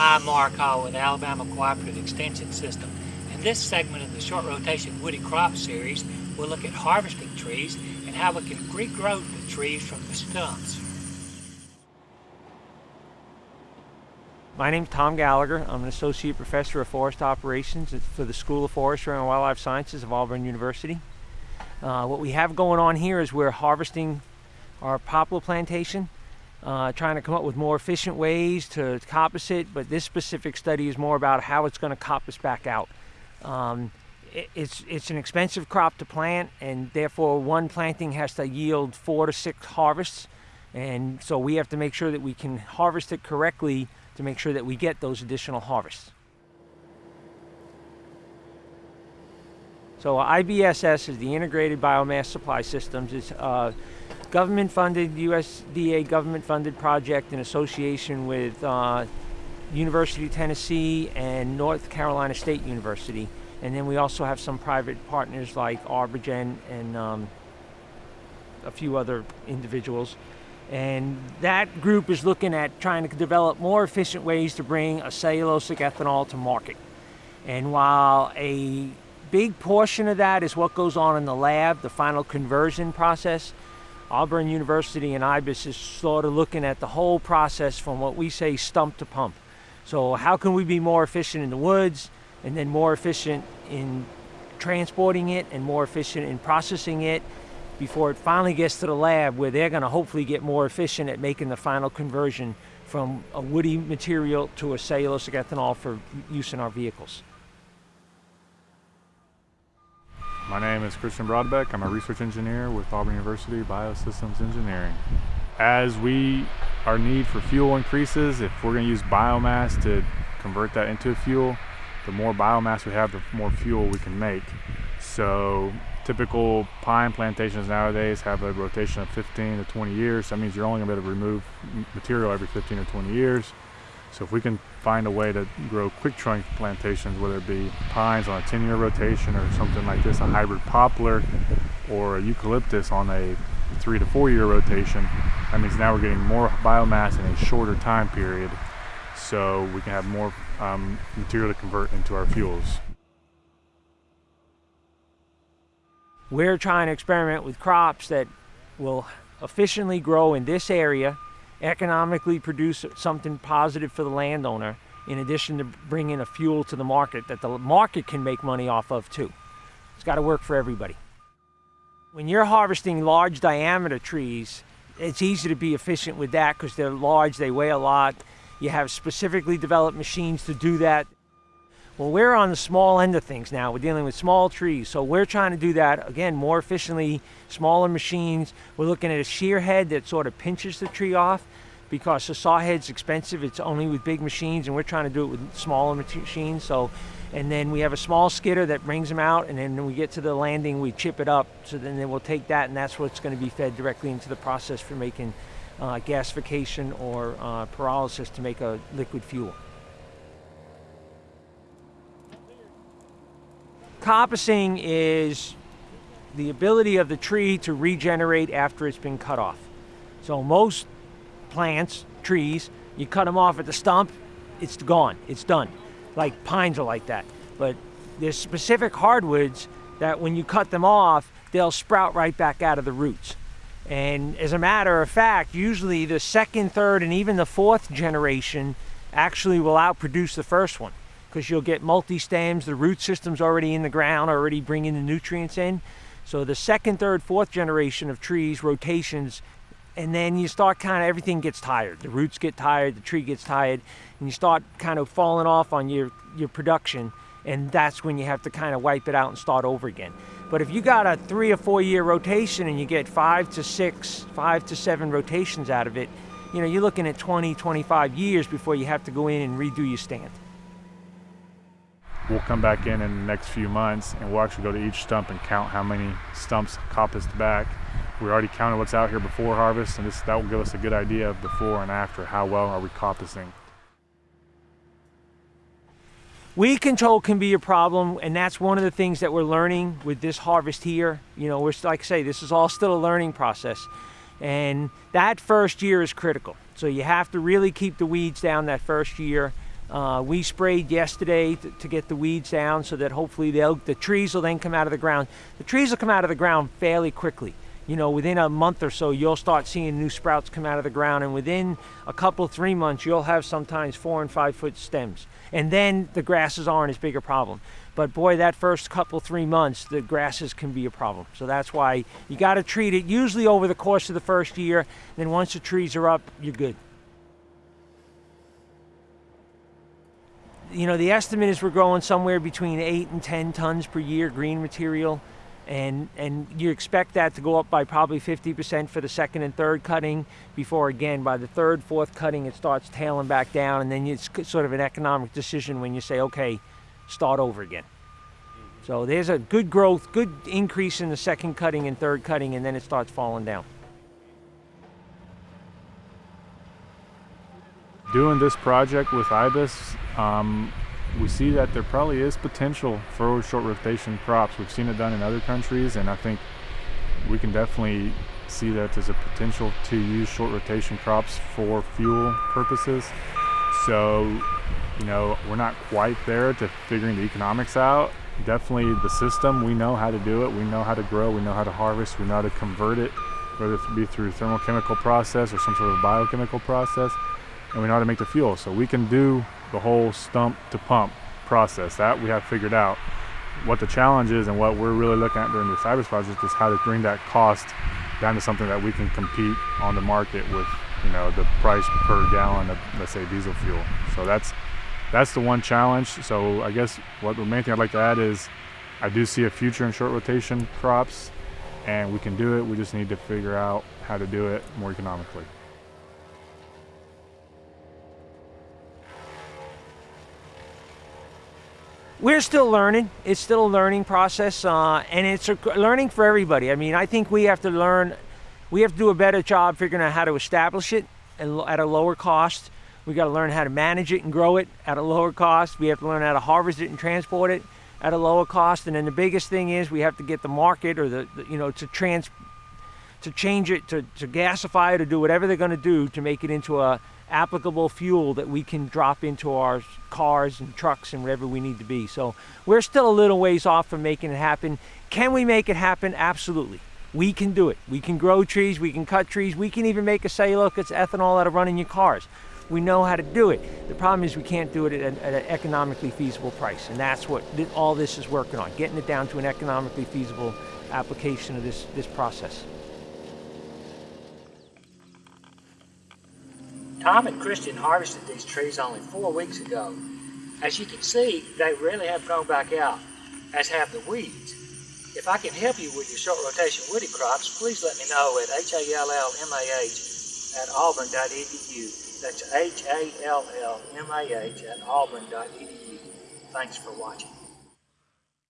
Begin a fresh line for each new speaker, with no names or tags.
Hi, Mark Hall with Alabama Cooperative Extension System. In this segment of the Short Rotation Woody Crop Series, we'll look at harvesting trees and how we can regrow the trees from the stumps.
My name's Tom Gallagher. I'm an Associate Professor of Forest Operations for the School of Forestry and Wildlife Sciences of Auburn University. Uh, what we have going on here is we're harvesting our poplar plantation uh, trying to come up with more efficient ways to coppice it, but this specific study is more about how it's going to coppice back out. Um, it, it's, it's an expensive crop to plant, and therefore one planting has to yield four to six harvests, and so we have to make sure that we can harvest it correctly to make sure that we get those additional harvests. So IBSS is the Integrated Biomass Supply Systems. It's uh, government-funded, USDA government-funded project in association with uh, University of Tennessee and North Carolina State University. And then we also have some private partners like Arborgen and um, a few other individuals. And that group is looking at trying to develop more efficient ways to bring a cellulosic ethanol to market. And while a big portion of that is what goes on in the lab, the final conversion process, Auburn University and IBIS is sort of looking at the whole process from what we say stump to pump. So how can we be more efficient in the woods and then more efficient in transporting it and more efficient in processing it before it finally gets to the lab where they're going to hopefully get more efficient at making the final conversion from a woody material to a cellulosic ethanol for use in our vehicles.
My name is Christian Brodbeck. I'm a research engineer with Auburn University Biosystems Engineering. As we, our need for fuel increases, if we're going to use biomass to convert that into fuel, the more biomass we have, the more fuel we can make. So typical pine plantations nowadays have a rotation of 15 to 20 years. That means you're only going to be able to remove material every 15 or 20 years. So if we can find a way to grow quick trunk plantations, whether it be pines on a 10 year rotation or something like this, a hybrid poplar or a eucalyptus on a three to four year rotation, that means now we're getting more biomass in a shorter time period so we can have more um, material to convert into our fuels.
We're trying to experiment with crops that will efficiently grow in this area economically produce something positive for the landowner in addition to bringing a fuel to the market that the market can make money off of too. It's got to work for everybody. When you're harvesting large diameter trees, it's easy to be efficient with that because they're large, they weigh a lot. You have specifically developed machines to do that. Well, we're on the small end of things now. We're dealing with small trees. So we're trying to do that, again, more efficiently, smaller machines. We're looking at a shear head that sort of pinches the tree off because the saw head's expensive. It's only with big machines and we're trying to do it with smaller machines. So, and then we have a small skidder that brings them out and then when we get to the landing, we chip it up. So then, we'll take that and that's what's going to be fed directly into the process for making uh, gasification or uh, pyrolysis to make a liquid fuel. Coppicing is the ability of the tree to regenerate after it's been cut off. So most plants, trees, you cut them off at the stump, it's gone, it's done. Like pines are like that. But there's specific hardwoods that when you cut them off, they'll sprout right back out of the roots. And as a matter of fact, usually the second, third, and even the fourth generation actually will outproduce the first one because you'll get multi-stems, the root system's already in the ground, already bringing the nutrients in. So the second, third, fourth generation of trees, rotations, and then you start kind of, everything gets tired. The roots get tired, the tree gets tired, and you start kind of falling off on your, your production, and that's when you have to kind of wipe it out and start over again. But if you got a three or four year rotation and you get five to six, five to seven rotations out of it, you know, you're looking at 20, 25 years before you have to go in and redo your stand.
We'll come back in in the next few months and we'll actually go to each stump and count how many stumps coppiced back. We already counted what's out here before harvest and this, that will give us a good idea of before and after, how well are we coppicing.
Weed control can be a problem, and that's one of the things that we're learning with this harvest here. You know, we're like I say, this is all still a learning process. And that first year is critical. So you have to really keep the weeds down that first year Uh, we sprayed yesterday to, to get the weeds down so that hopefully the trees will then come out of the ground. The trees will come out of the ground fairly quickly. You know, within a month or so, you'll start seeing new sprouts come out of the ground, and within a couple, three months, you'll have sometimes four and five foot stems. And then the grasses aren't as big a problem. But boy, that first couple, three months, the grasses can be a problem. So that's why you got to treat it usually over the course of the first year. Then once the trees are up, you're good. You know, the estimate is we're growing somewhere between eight and 10 tons per year green material. And, and you expect that to go up by probably 50% for the second and third cutting before again by the third, fourth cutting it starts tailing back down and then it's sort of an economic decision when you say, okay, start over again. So there's a good growth, good increase in the second cutting and third cutting and then it starts falling down.
Doing this project with IBIS, um, we see that there probably is potential for short rotation crops. We've seen it done in other countries, and I think we can definitely see that there's a potential to use short rotation crops for fuel purposes. So, you know, we're not quite there to figuring the economics out. Definitely the system, we know how to do it. We know how to grow, we know how to harvest, we know how to convert it, whether it be through thermochemical process or some sort of biochemical process and we know how to make the fuel. So we can do the whole stump to pump process. That we have figured out. What the challenge is and what we're really looking at during the IBIS project is how to bring that cost down to something that we can compete on the market with, you know, the price per gallon of, let's say, diesel fuel. So that's that's the one challenge. So I guess what the main thing I'd like to add is I do see a future in short rotation crops and we can do it. We just need to figure out how to do it more economically.
We're still learning. It's still a learning process, uh, and it's a learning for everybody. I mean, I think we have to learn, we have to do a better job figuring out how to establish it and at a lower cost. We got to learn how to manage it and grow it at a lower cost. We have to learn how to harvest it and transport it at a lower cost. And then the biggest thing is we have to get the market or the, the you know to trans to change it to, to gasify it or do whatever they're going to do to make it into a applicable fuel that we can drop into our cars and trucks and wherever we need to be. So we're still a little ways off from making it happen. Can we make it happen? Absolutely. We can do it. We can grow trees, we can cut trees, we can even make a cellulose ethanol out of running your cars. We know how to do it. The problem is we can't do it at, at an economically feasible price. And that's what all this is working on, getting it down to an economically feasible application of this, this process.
Tom and Christian harvested these trees only four weeks ago. As you can see, they really have grown back out, as have the weeds. If I can help you with your short rotation woody crops, please let me know at hallmah at auburn.edu. That's H-A-L-L-M-A-H at auburn.edu. Thanks for watching.